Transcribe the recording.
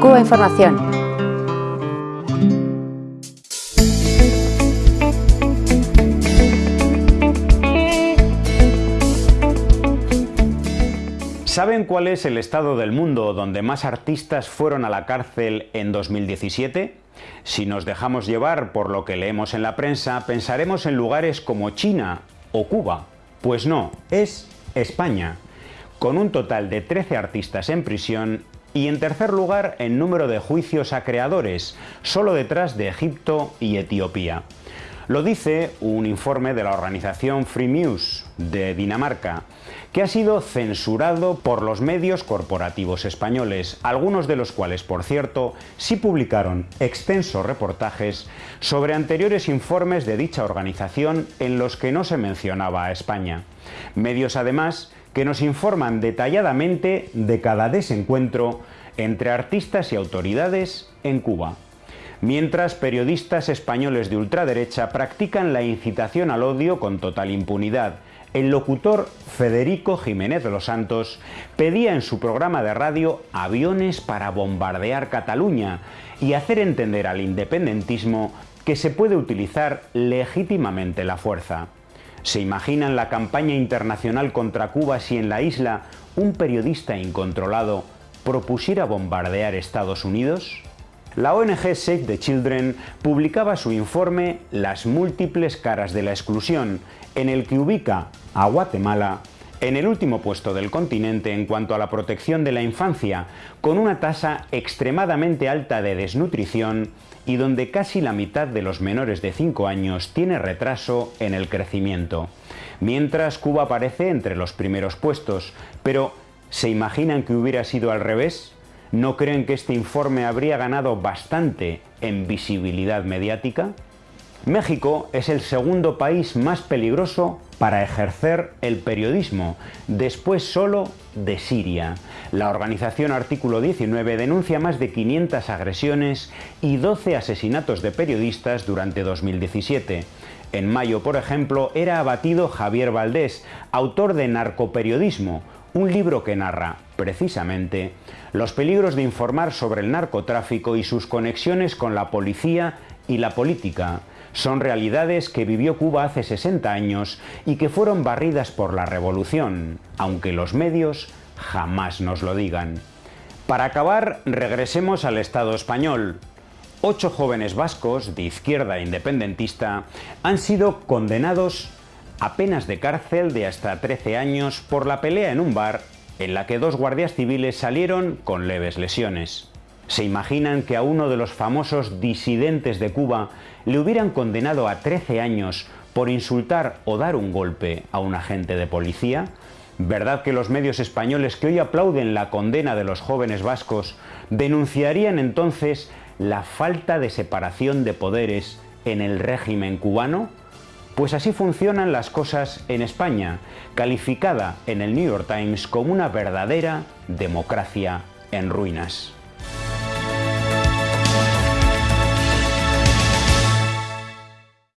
Cuba Información. ¿Saben cuál es el estado del mundo donde más artistas fueron a la cárcel en 2017? Si nos dejamos llevar por lo que leemos en la prensa, pensaremos en lugares como China o Cuba. Pues no, es España, con un total de 13 artistas en prisión y en tercer lugar en número de juicios a creadores, solo detrás de Egipto y Etiopía. Lo dice un informe de la organización Free News de Dinamarca, que ha sido censurado por los medios corporativos españoles, algunos de los cuales, por cierto, sí publicaron extensos reportajes sobre anteriores informes de dicha organización en los que no se mencionaba a España. Medios, además, que nos informan detalladamente de cada desencuentro entre artistas y autoridades en Cuba mientras periodistas españoles de ultraderecha practican la incitación al odio con total impunidad. El locutor Federico Jiménez de los Santos pedía en su programa de radio aviones para bombardear Cataluña y hacer entender al independentismo que se puede utilizar legítimamente la fuerza. ¿Se imaginan la campaña internacional contra Cuba si en la isla un periodista incontrolado propusiera bombardear Estados Unidos? La ONG Save the Children publicaba su informe Las múltiples caras de la exclusión, en el que ubica a Guatemala en el último puesto del continente en cuanto a la protección de la infancia, con una tasa extremadamente alta de desnutrición y donde casi la mitad de los menores de 5 años tiene retraso en el crecimiento. Mientras Cuba aparece entre los primeros puestos, pero ¿se imaginan que hubiera sido al revés? ¿No creen que este informe habría ganado bastante en visibilidad mediática? México es el segundo país más peligroso para ejercer el periodismo, después solo de Siria. La organización Artículo 19 denuncia más de 500 agresiones y 12 asesinatos de periodistas durante 2017. En mayo, por ejemplo, era abatido Javier Valdés, autor de Narcoperiodismo, un libro que narra, precisamente, los peligros de informar sobre el narcotráfico y sus conexiones con la policía y la política. Son realidades que vivió Cuba hace 60 años y que fueron barridas por la revolución, aunque los medios jamás nos lo digan. Para acabar, regresemos al Estado español. Ocho jóvenes vascos de izquierda independentista han sido condenados a penas de cárcel de hasta 13 años por la pelea en un bar en la que dos guardias civiles salieron con leves lesiones. ¿Se imaginan que a uno de los famosos disidentes de Cuba le hubieran condenado a 13 años por insultar o dar un golpe a un agente de policía? ¿Verdad que los medios españoles que hoy aplauden la condena de los jóvenes vascos denunciarían entonces la falta de separación de poderes en el régimen cubano? Pues así funcionan las cosas en España, calificada en el New York Times como una verdadera democracia en ruinas.